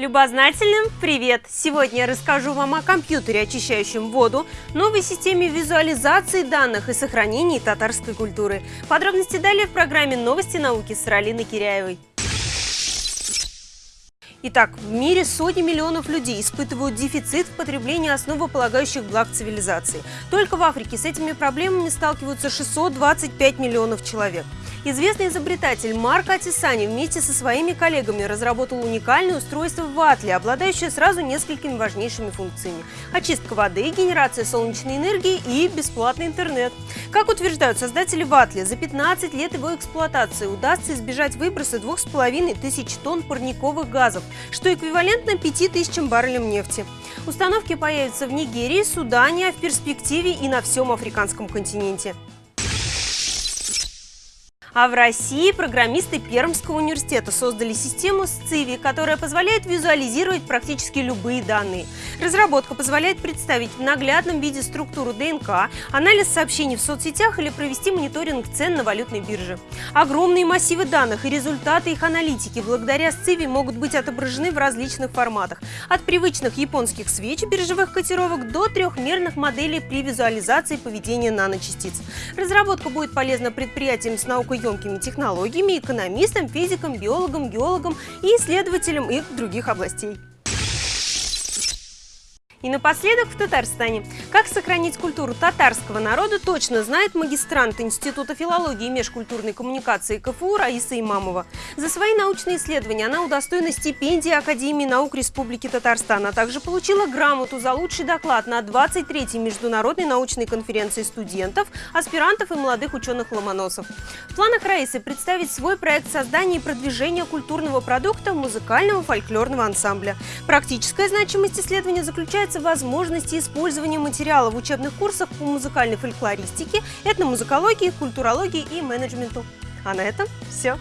Любознательным привет! Сегодня я расскажу вам о компьютере, очищающем воду, новой системе визуализации данных и сохранении татарской культуры. Подробности далее в программе «Новости науки» с Ралиной Киряевой. Итак, в мире сотни миллионов людей испытывают дефицит в потреблении основополагающих благ цивилизации. Только в Африке с этими проблемами сталкиваются 625 миллионов человек. Известный изобретатель Марк Атисани вместе со своими коллегами разработал уникальное устройство Ватли, обладающее сразу несколькими важнейшими функциями. Очистка воды, генерация солнечной энергии и бесплатный интернет. Как утверждают создатели Ватли, за 15 лет его эксплуатации удастся избежать выброса 2500 тонн парниковых газов, что эквивалентно 5000 баррелям нефти. Установки появятся в Нигерии, Судане, а в перспективе и на всем африканском континенте. А в России программисты Пермского университета создали систему SCIVI, которая позволяет визуализировать практически любые данные. Разработка позволяет представить в наглядном виде структуру ДНК, анализ сообщений в соцсетях или провести мониторинг цен на валютной бирже. Огромные массивы данных и результаты их аналитики благодаря SCIVI могут быть отображены в различных форматах. От привычных японских свеч биржевых котировок до трехмерных моделей при визуализации поведения наночастиц. Разработка будет полезна предприятиям с наукой емкими технологиями, экономистам, физикам, биологам, геологам и исследователям их других областей. И напоследок в Татарстане. Как сохранить культуру татарского народа, точно знает магистрант Института филологии и межкультурной коммуникации КФУ Раиса Имамова. За свои научные исследования она удостоена стипендии Академии наук Республики Татарстан, а также получила грамоту за лучший доклад на 23-й международной научной конференции студентов, аспирантов и молодых ученых-ломоносов. В планах Раисы представить свой проект создания и продвижения культурного продукта музыкального фольклорного ансамбля. Практическая значимость исследования заключается является возможности использования материала в учебных курсах по музыкальной фольклористике, этномузыкологии, культурологии и менеджменту. А на этом все.